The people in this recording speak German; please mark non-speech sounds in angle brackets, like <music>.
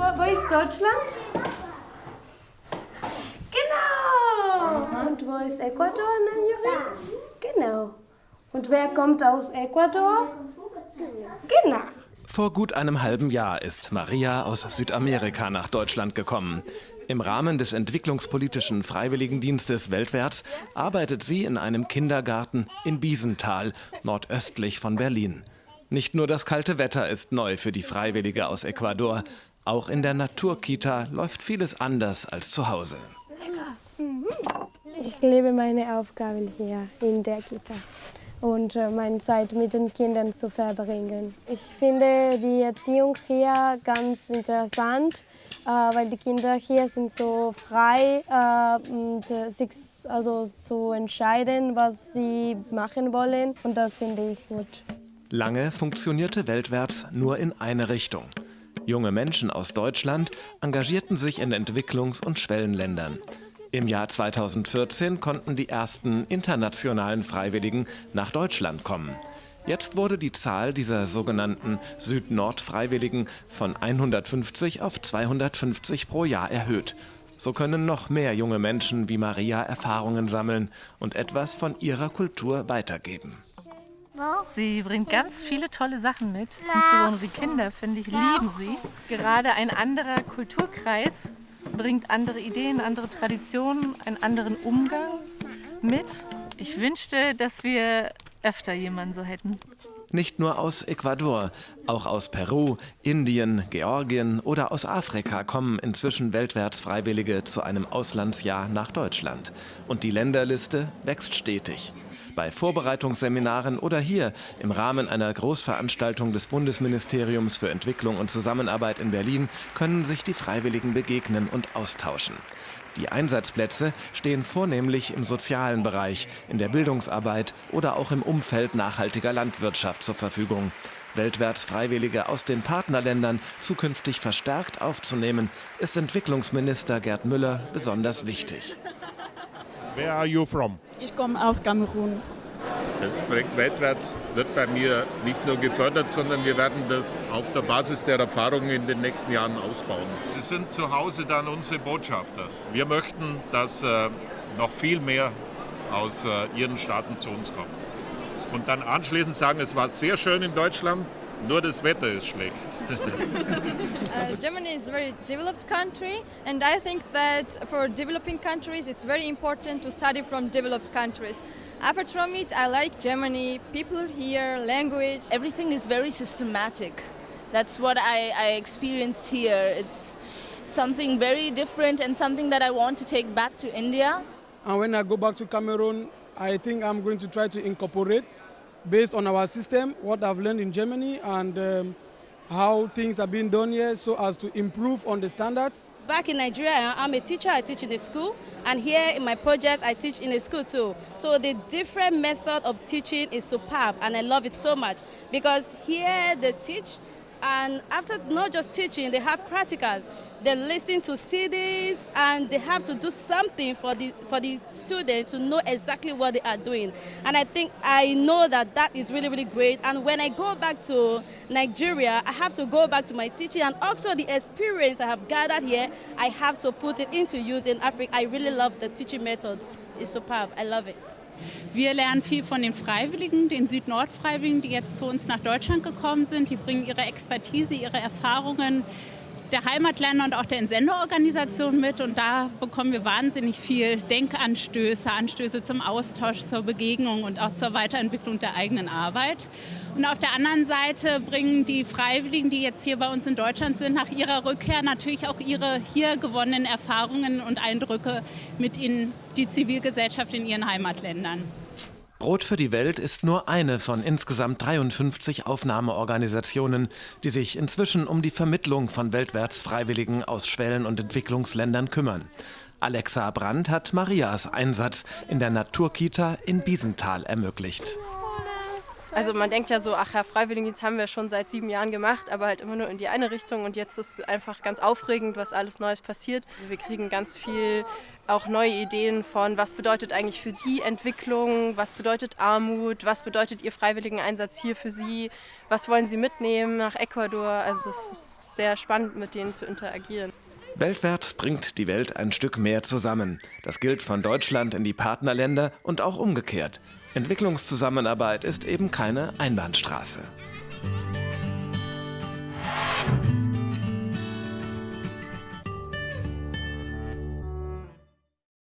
wo ist Deutschland? Genau. Und wo ist Ecuador, Nanjuri? Genau. Und wer kommt aus Ecuador? Genau. Vor gut einem halben Jahr ist Maria aus Südamerika nach Deutschland gekommen. Im Rahmen des entwicklungspolitischen Freiwilligendienstes weltwärts arbeitet sie in einem Kindergarten in Biesenthal, nordöstlich von Berlin. Nicht nur das kalte Wetter ist neu für die Freiwillige aus Ecuador. Auch in der Naturkita läuft vieles anders als zu Hause. Ich liebe meine Aufgaben hier in der Kita und äh, meine Zeit mit den Kindern zu verbringen. Ich finde die Erziehung hier ganz interessant, äh, weil die Kinder hier sind so frei, äh, und, sich also zu entscheiden, was sie machen wollen und das finde ich gut. Lange funktionierte Weltwärts nur in eine Richtung. Junge Menschen aus Deutschland engagierten sich in Entwicklungs- und Schwellenländern. Im Jahr 2014 konnten die ersten internationalen Freiwilligen nach Deutschland kommen. Jetzt wurde die Zahl dieser sogenannten Süd-Nord-Freiwilligen von 150 auf 250 pro Jahr erhöht. So können noch mehr junge Menschen wie Maria Erfahrungen sammeln und etwas von ihrer Kultur weitergeben. Sie bringt ganz viele tolle Sachen mit. Insbesondere die Kinder, finde ich, lieben sie. Gerade ein anderer Kulturkreis bringt andere Ideen, andere Traditionen, einen anderen Umgang mit. Ich wünschte, dass wir öfter jemanden so hätten. Nicht nur aus Ecuador, auch aus Peru, Indien, Georgien oder aus Afrika kommen inzwischen weltwärts Freiwillige zu einem Auslandsjahr nach Deutschland. Und die Länderliste wächst stetig bei Vorbereitungsseminaren oder hier im Rahmen einer Großveranstaltung des Bundesministeriums für Entwicklung und Zusammenarbeit in Berlin können sich die Freiwilligen begegnen und austauschen. Die Einsatzplätze stehen vornehmlich im sozialen Bereich, in der Bildungsarbeit oder auch im Umfeld nachhaltiger Landwirtschaft zur Verfügung. Weltwärts Freiwillige aus den Partnerländern zukünftig verstärkt aufzunehmen, ist Entwicklungsminister Gerd Müller besonders wichtig. Where are you from? Ich komme aus Kamerun. Das Projekt Weltwärts wird bei mir nicht nur gefördert, sondern wir werden das auf der Basis der Erfahrungen in den nächsten Jahren ausbauen. Sie sind zu Hause dann unsere Botschafter. Wir möchten, dass äh, noch viel mehr aus äh, Ihren Staaten zu uns kommt. Und dann anschließend sagen, es war sehr schön in Deutschland, nur das Wetter ist schlecht. <laughs> <laughs> uh, Germany is a very developed country and I think that for developing countries it's very important to study from developed countries. Apart from it, I like Germany, people here, language. Everything is very systematic. That's what I, I experienced here. It's something very different and something that I want to take back to India. And when I go back to Cameroon, I think I'm going to try to incorporate based on our system, what I've learned in Germany and um, how things are being done here so as to improve on the standards. Back in Nigeria, I'm a teacher, I teach in a school, and here in my project, I teach in a school too. So the different method of teaching is superb, and I love it so much because here they teach, and after not just teaching, they have practicals. They listen to CDs and they have to do something for the for the student to know exactly what they are doing. And I think I know that that is really really great. And when I go back to Nigeria I have to go back to my teaching and also the experience I have gathered here I have to put it into use in Africa. I really love the teaching method. It's superb. I love it Wir lernen viel von den Freiwilligen, den Süd-Nord-Freiwilligen, die jetzt zu uns nach Deutschland gekommen sind. Die bringen ihre Expertise, ihre Erfahrungen der Heimatländer und auch der Entsenderorganisation mit. Und da bekommen wir wahnsinnig viel Denkanstöße, Anstöße zum Austausch, zur Begegnung und auch zur Weiterentwicklung der eigenen Arbeit. Und auf der anderen Seite bringen die Freiwilligen, die jetzt hier bei uns in Deutschland sind, nach ihrer Rückkehr natürlich auch ihre hier gewonnenen Erfahrungen und Eindrücke mit in die Zivilgesellschaft in ihren Heimatländern. Brot für die Welt ist nur eine von insgesamt 53 Aufnahmeorganisationen, die sich inzwischen um die Vermittlung von weltwärts Freiwilligen aus Schwellen- und Entwicklungsländern kümmern. Alexa Brandt hat Marias Einsatz in der Naturkita in Biesenthal ermöglicht. Also man denkt ja so, ach ja, Freiwilligendienst haben wir schon seit sieben Jahren gemacht, aber halt immer nur in die eine Richtung und jetzt ist es einfach ganz aufregend, was alles Neues passiert. Also wir kriegen ganz viel auch neue Ideen von, was bedeutet eigentlich für die Entwicklung, was bedeutet Armut, was bedeutet Ihr Freiwilligeneinsatz hier für Sie, was wollen Sie mitnehmen nach Ecuador. Also es ist sehr spannend, mit denen zu interagieren. Weltwärts bringt die Welt ein Stück mehr zusammen. Das gilt von Deutschland in die Partnerländer und auch umgekehrt. Entwicklungszusammenarbeit ist eben keine Einbahnstraße.